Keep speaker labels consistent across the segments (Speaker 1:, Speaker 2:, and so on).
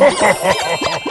Speaker 1: Ha ha ha ha ha!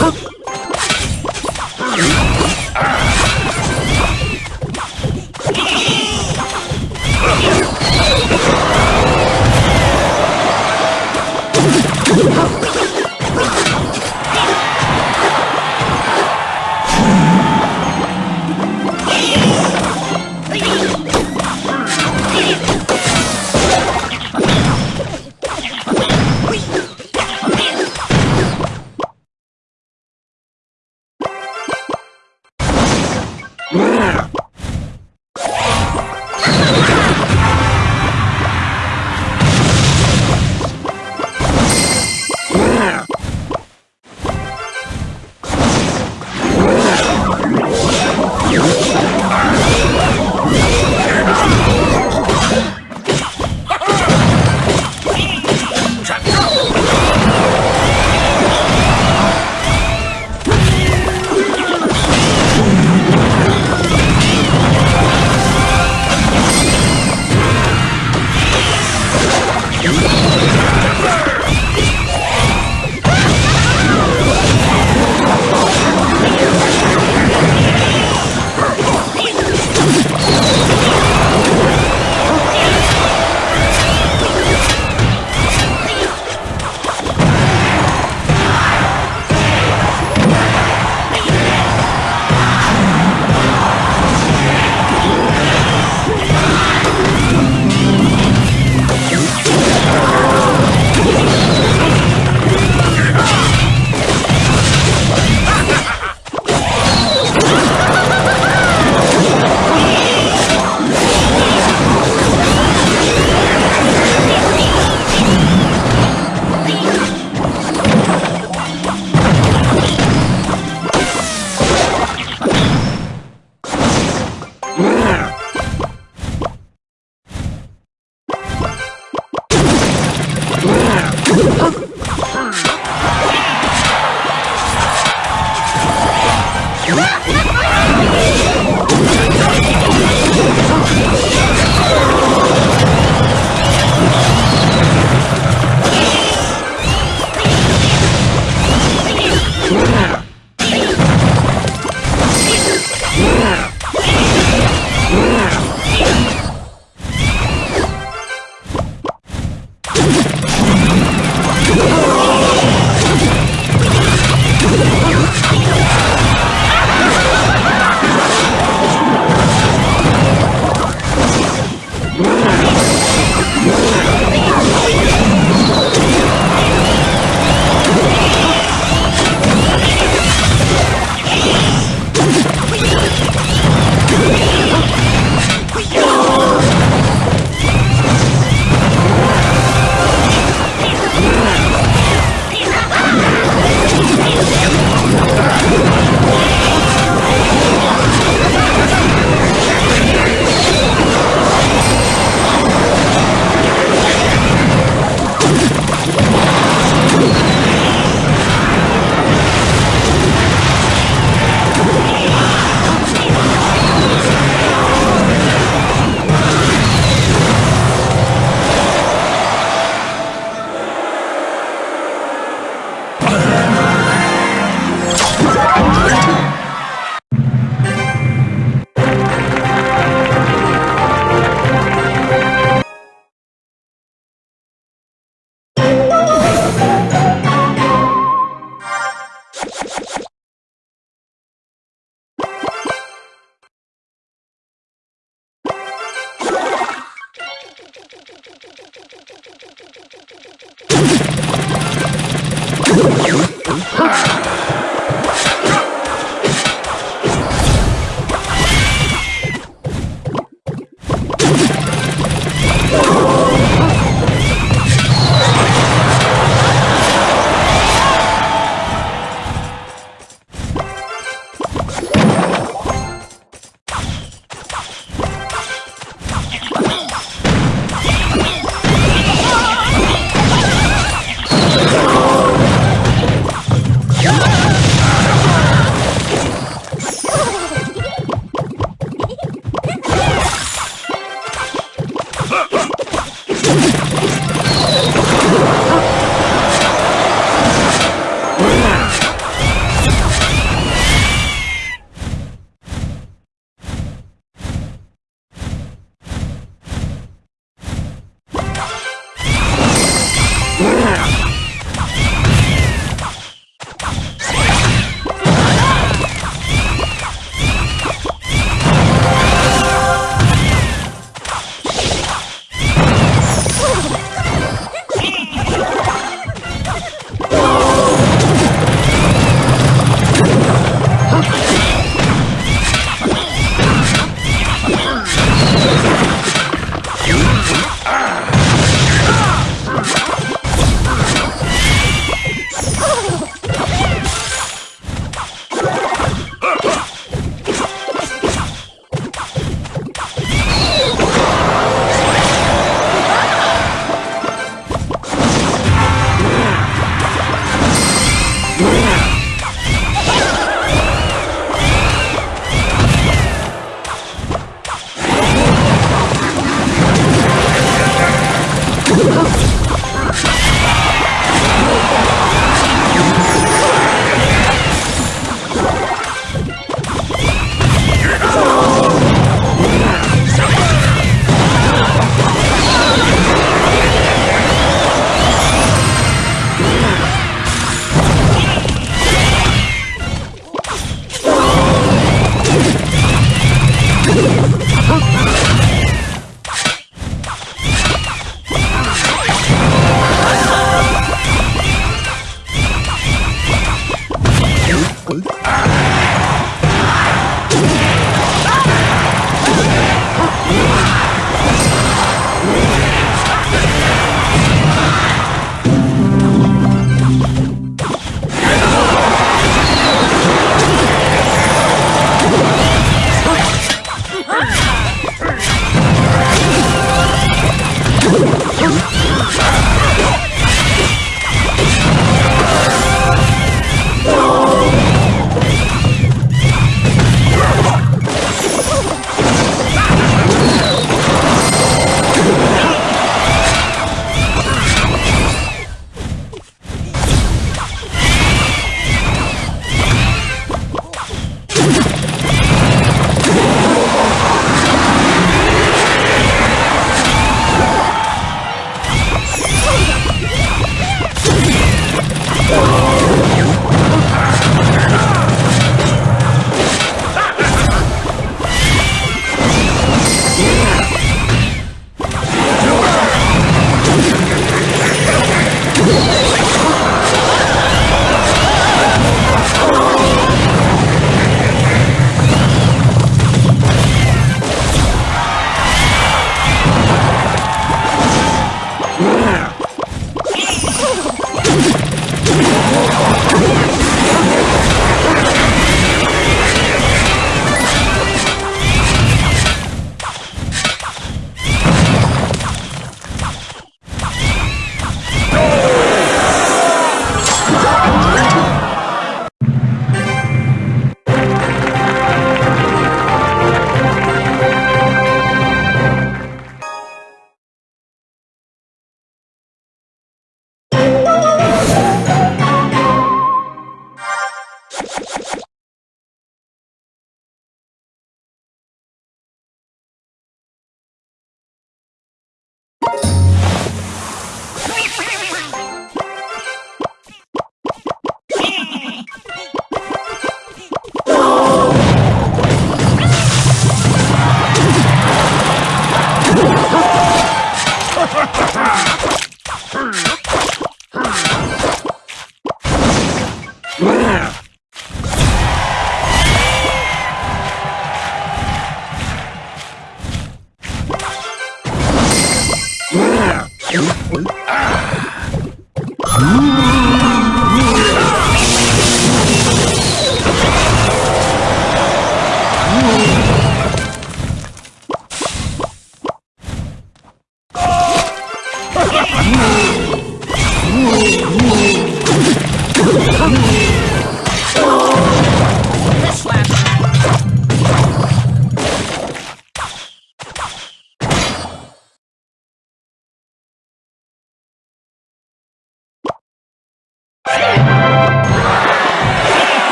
Speaker 1: はっ